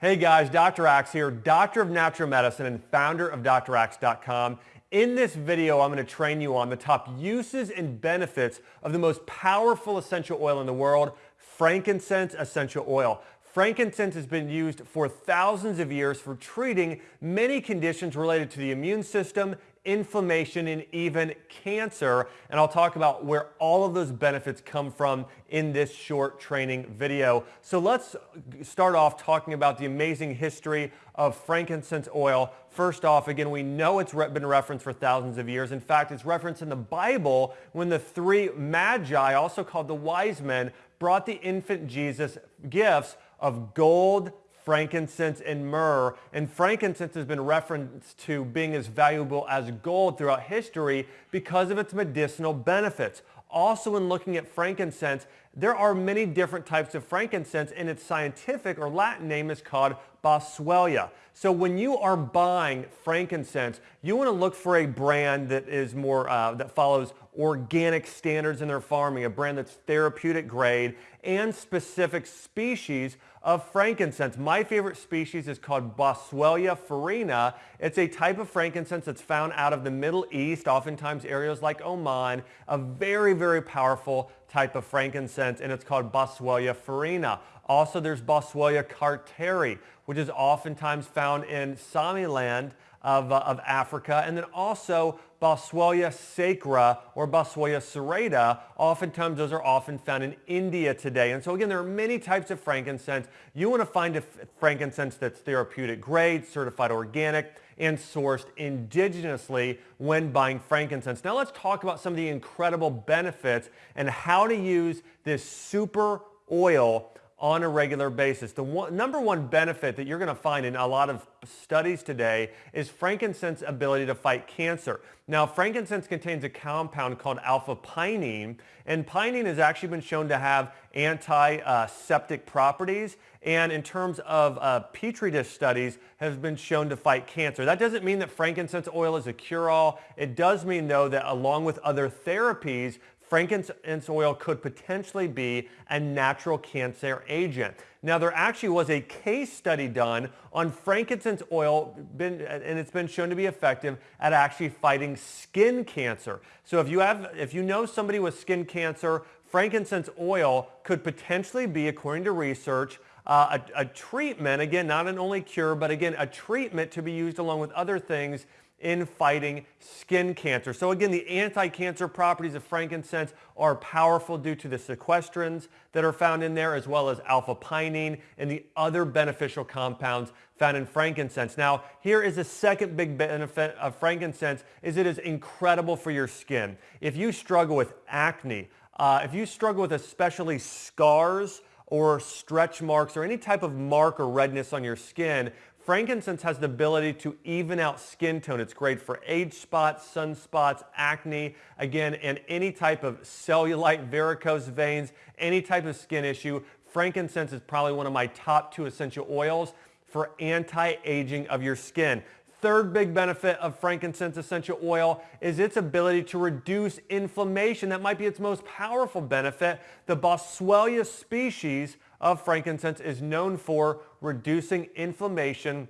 Hey guys, Dr. Axe here, doctor of natural medicine and founder of draxe.com. In this video, I'm going to train you on the top uses and benefits of the most powerful essential oil in the world, frankincense essential oil. Frankincense has been used for thousands of years for treating many conditions related to the immune system, inflammation, and even cancer. And I'll talk about where all of those benefits come from in this short training video. So let's start off talking about the amazing history of frankincense oil. First off, again, we know it's been referenced for thousands of years. In fact, it's referenced in the Bible when the three magi, also called the wise men, brought the infant Jesus gifts of gold, frankincense, and myrrh. And frankincense has been referenced to being as valuable as gold throughout history because of its medicinal benefits. Also in looking at frankincense, there are many different types of frankincense and its scientific or Latin name is called Boswellia. So when you are buying frankincense, you want to look for a brand that is more, uh, that follows organic standards in their farming, a brand that's therapeutic grade and specific species of frankincense. My favorite species is called Boswellia frereana. It's a type of frankincense that's found out of the Middle East, oftentimes areas like Oman, a very, very powerful type of frankincense, and it's called Boswellia frereana. Also, there's Boswellia carteri, which is oftentimes found in Somaliland of, uh, of Africa, and then also Boswellia sacra or Boswellia serrata. Oftentimes those are often found in India today. And so again, there are many types of frankincense. You want to find a frankincense that's therapeutic grade, certified organic, and sourced indigenously when buying frankincense. Now let's talk about some of the incredible benefits and how to use this super oil on a regular basis. The one, number one benefit that you're going to find in a lot of studies today is frankincense ability to fight cancer. Now, frankincense contains a compound called alpha-pinene, and pinene has actually been shown to have antiseptic properties, and in terms of uh, petri dish studies, has been shown to fight cancer. That doesn't mean that frankincense oil is a cure-all. It does mean, though, that along with other therapies, frankincense oil could potentially be a natural cancer agent. Now there actually was a case study done on frankincense oil been, and it's been shown to be effective at actually fighting skin cancer. So if you have if you know somebody with skin cancer, frankincense oil could potentially be according to research uh, a, a treatment, again, not an only cure, but again, a treatment to be used along with other things in fighting skin cancer. So again, the anti-cancer properties of frankincense are powerful due to the sesquiterpenes that are found in there as well as alpha-pinene and the other beneficial compounds found in frankincense. Now, here is the second big benefit of frankincense is it is incredible for your skin. If you struggle with acne, uh, if you struggle with especially scars or stretch marks or any type of mark or redness on your skin, Frankincense has the ability to even out skin tone. It's great for age spots, sunspots, acne, again, and any type of cellulite, varicose veins, any type of skin issue. Frankincense is probably one of my top two essential oils for anti-aging of your skin. Third big benefit of frankincense essential oil is its ability to reduce inflammation. That might be its most powerful benefit. The Boswellia species of frankincense is known for reducing inflammation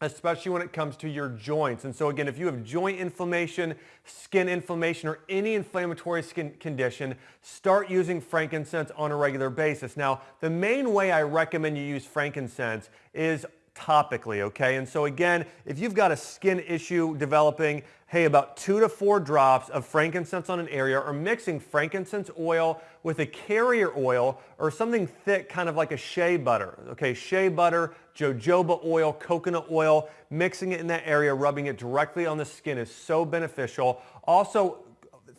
especially when it comes to your joints. And so again, if you have joint inflammation, skin inflammation, or any inflammatory skin condition, start using frankincense on a regular basis. Now, the main way I recommend you use frankincense is topically, okay? And so again, if you've got a skin issue developing, hey, about two to four drops of frankincense on an area or mixing frankincense oil with a carrier oil or something thick, kind of like a shea butter, okay? Shea butter, jojoba oil, coconut oil, mixing it in that area, rubbing it directly on the skin is so beneficial. Also,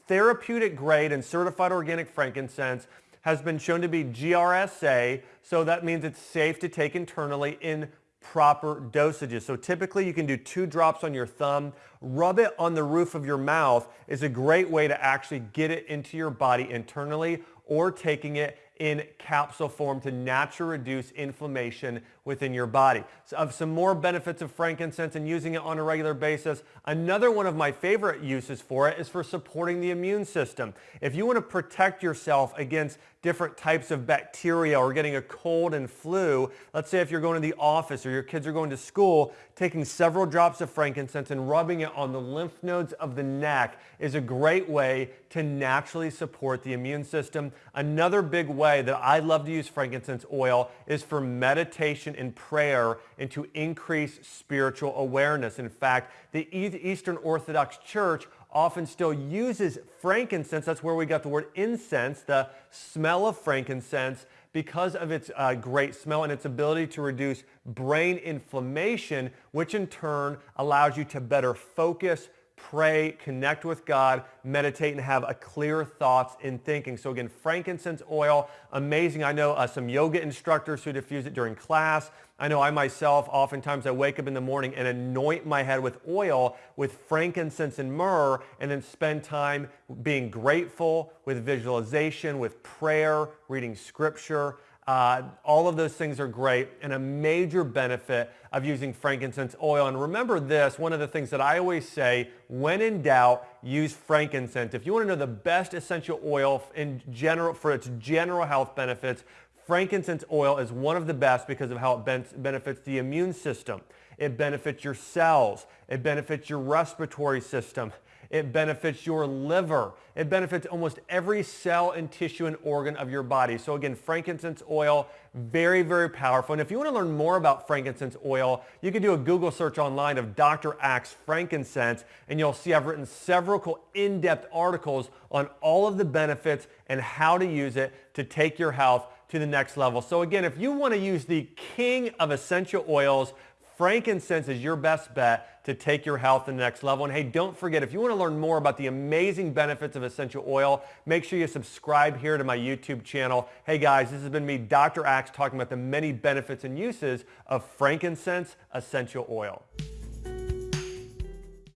therapeutic grade and certified organic frankincense has been shown to be GRSA, so that means it's safe to take internally in proper dosages. So typically you can do two drops on your thumb. Rub it on the roof of your mouth is a great way to actually get it into your body internally or taking it in capsule form to naturally reduce inflammation within your body. So of some more benefits of frankincense and using it on a regular basis, another one of my favorite uses for it is for supporting the immune system. If you want to protect yourself against different types of bacteria or getting a cold and flu, let's say if you're going to the office or your kids are going to school, taking several drops of frankincense and rubbing it on the lymph nodes of the neck is a great way to naturally support the immune system. Another big way that I love to use frankincense oil is for meditation and prayer and to increase spiritual awareness. In fact, the Eastern Orthodox Church often still uses frankincense. That's where we got the word incense, the smell of frankincense, because of its uh, great smell and its ability to reduce brain inflammation, which in turn allows you to better focus, pray, connect with God, meditate, and have a clear thoughts in thinking. So again, frankincense oil, amazing. I know uh, some yoga instructors who diffuse it during class. I know I myself, oftentimes I wake up in the morning and anoint my head with oil with frankincense and myrrh and then spend time being grateful with visualization, with prayer, reading scripture. Uh, all of those things are great and a major benefit of using frankincense oil. And remember this, one of the things that I always say, when in doubt, use frankincense. If you want to know the best essential oil in general for its general health benefits, frankincense oil is one of the best because of how it benefits the immune system. It benefits your cells. It benefits your respiratory system. It benefits your liver. It benefits almost every cell and tissue and organ of your body. So again, frankincense oil, very, very powerful. And if you want to learn more about frankincense oil, you can do a Google search online of Dr. Axe frankincense, and you'll see I've written several in-depth articles on all of the benefits and how to use it to take your health to the next level. So again, if you want to use the king of essential oils, Frankincense is your best bet to take your health to the next level. And hey, don't forget, if you want to learn more about the amazing benefits of essential oil, make sure you subscribe here to my YouTube channel. Hey guys, this has been me, Dr. Axe, talking about the many benefits and uses of frankincense essential oil.